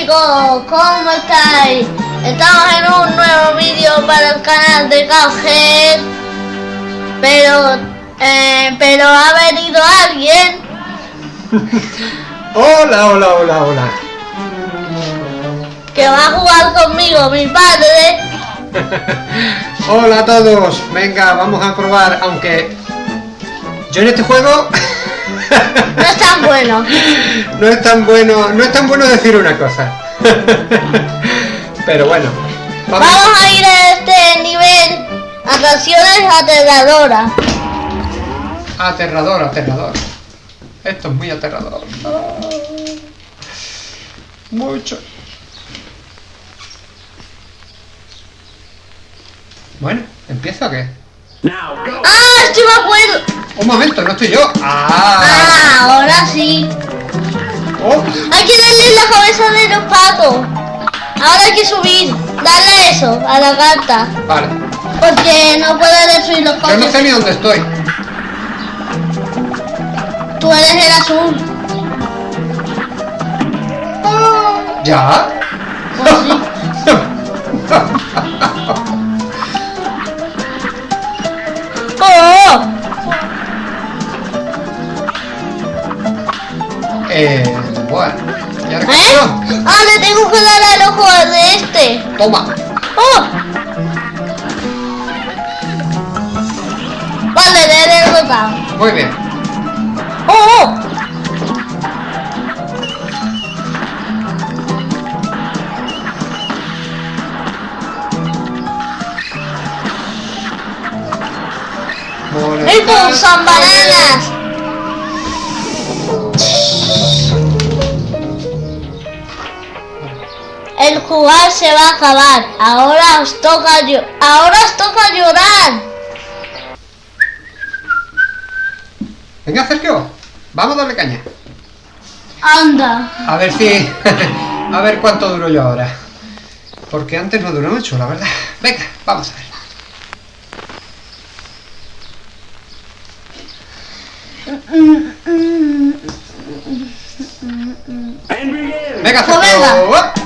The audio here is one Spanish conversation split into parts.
chicos, ¿cómo estáis? Estamos en un nuevo vídeo para el canal de Cowhead Pero, eh, pero ha venido alguien. Hola, hola, hola, hola. Que va a jugar conmigo, mi padre. Hola a todos, venga, vamos a probar, aunque yo en este juego no es tan bueno. No es tan bueno, no es tan bueno decir una cosa. Pero bueno. Vamos, a ir a este nivel. Atracciones aterradoras. Aterrador, aterrador. Esto es muy aterrador. Mucho. Bueno, ¿empiezo o qué? ¡Ah! ¡Estoy me acuerdo! Un momento, no estoy yo. Ah, ah ahora sí. Oh. Hay que darle la cabeza de los patos. Ahora hay que subir. Dale eso a la carta. Vale. Porque no puede destruir los patos. Yo no sé ni dónde estoy. Tú eres el azul. ¿Ya? Pues sí. ¡Oh! Eh, bueno. ¿Y ahora ¿Eh? Ah, le tengo que dar al ojo de este. Toma. Oh. Vale, le he derrotado. Muy bien. Oh, oh. Estos son bananas. El jugar se va a acabar. Ahora os toca ahora os toca llorar. Venga, Sergio. Vamos a darle caña. Anda. A ver si... a ver cuánto duro yo ahora. Porque antes no duró mucho, la verdad. Venga, vamos a ver. Venga, pues Sergio.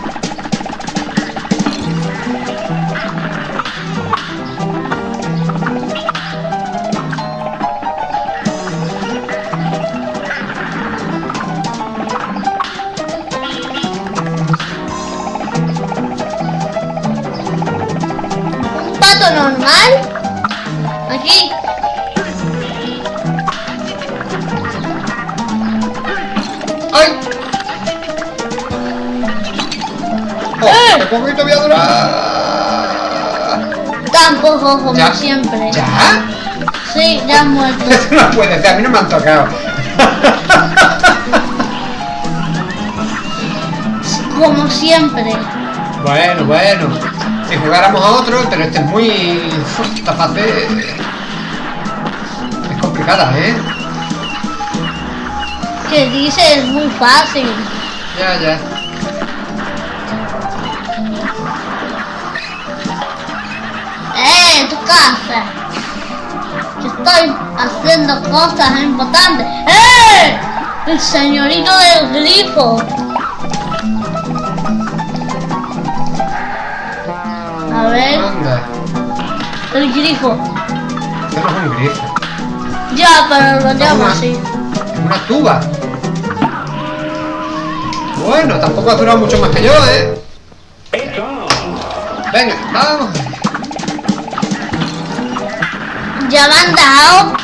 Poquito voy a durar! Tampoco, como siempre. ¿Ya? Sí, ya has muerto. Eso no puede ser, a mí no me han tocado. como siempre. Bueno, bueno. Si jugáramos a otro, pero este es muy... Esta fase... Es complicada, ¿eh? ¿Qué dice? Es muy fácil. Ya, ya. ¡Eh! ¡Tu casa! estoy haciendo cosas importantes. ¡Eh! El señorito del grifo. A ver. El grifo. No es un grifo. Ya, pero lo llamo así. Es una tuba. Bueno, tampoco ha durado mucho más que yo, ¿eh? Venga, vamos. Ya me han dado.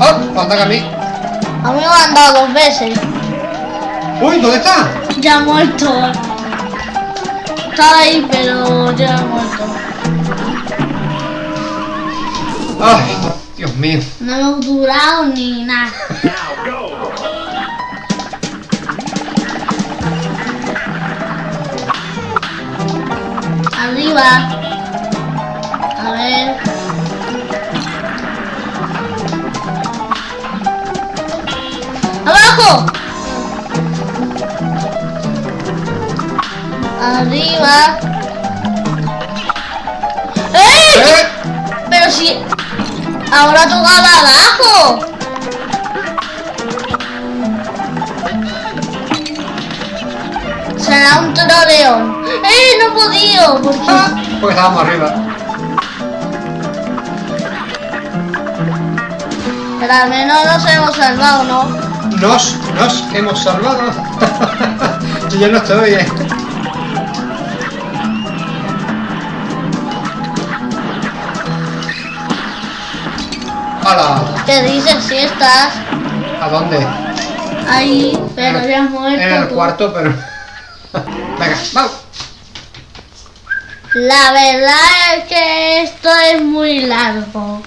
Oh, que a mí. A mí me han dado dos veces. Uy, ¿dónde está? Ya ha muerto. Estaba ahí, pero ya ha muerto. Ay, Dios mío. No hemos durado ni nada. Arriba. Arriba. ¡Ey! ¿Eh? Pero si... Ahora tocaba abajo. Se da un troleón. ¡Eh! No he podido. ¿Por qué? Ah, porque estábamos arriba. Pero al menos nos hemos salvado, ¿no? Nos, nos hemos salvado. Yo no estoy, eh. ¡Hala! ¿Qué dices si estás ¿A dónde? ahí? Pero ya has muerto. En el tú. cuarto, pero... Venga, vamos. La verdad es que esto es muy largo.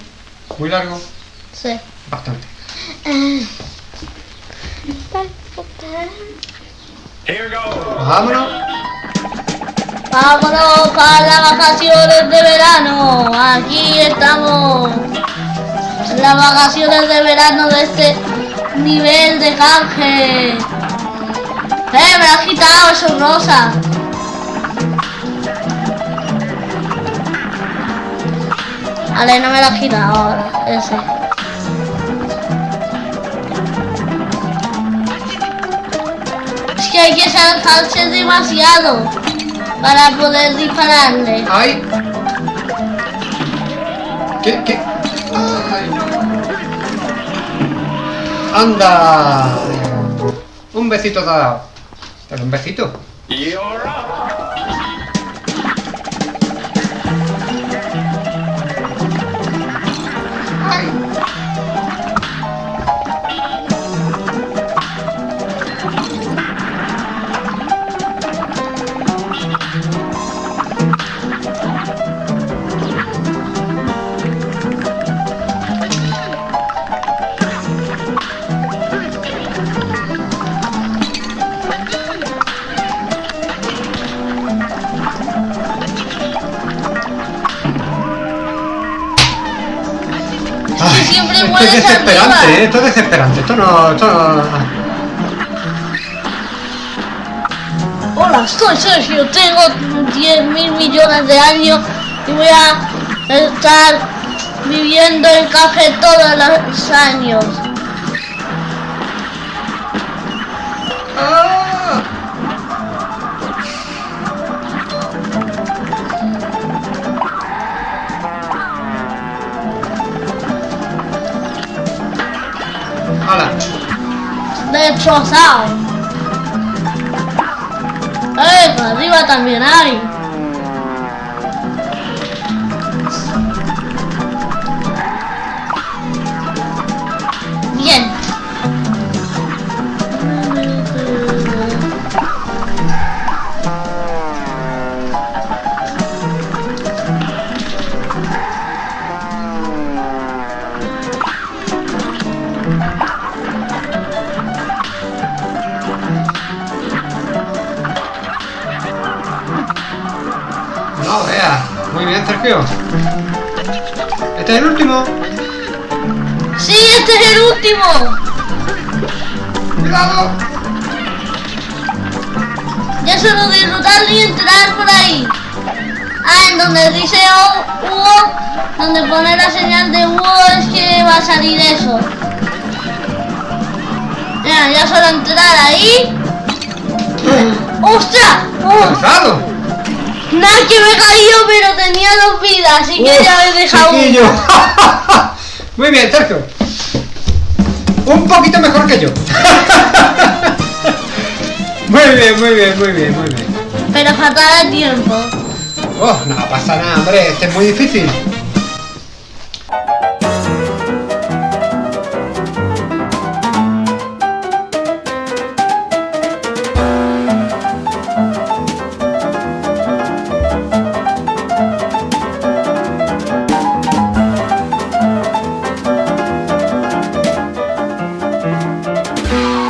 Muy largo. Sí. Bastante. Vámonos. Vámonos para las vacaciones de verano. Aquí estamos. Las vacaciones de verano de este nivel de canje. ¡Eh! Me has quitado, eso es rosa. Vale, no me lo has quitado ahora. Ese. Es que hay que saltarse demasiado para poder dispararle. ¡Ay! ¿Qué? ¿Qué? ¡Anda! Un besito te dado. Pero un besito. Esto es desesperante. ¿eh? Esto es desesperante. Esto no... Esto no... Hola, soy Sergio, tengo 10 mil millones de años y voy a estar viviendo en café todos los años. ¡Ah! Destrozado. ¡Eh! que arriba también hay. Bien. Muy bien, Sergio. Este es el último. ¡Sí, este es el último! ¡Cuidado! Ya solo disfrutar y entrar por ahí. Ah, en donde dice Hugo, donde pone la señal de Hugo es que va a salir eso. Ya, ya solo entrar ahí. ¡Ostras! ¡Oh! Nada, que me he caído, pero tenía dos vidas, así que ya me he dejado una. Muy bien, Sergio. Un poquito mejor que yo. muy bien, muy bien, muy bien, muy bien. Pero falta de tiempo. Oh, no pasa nada, hombre. Este es muy difícil.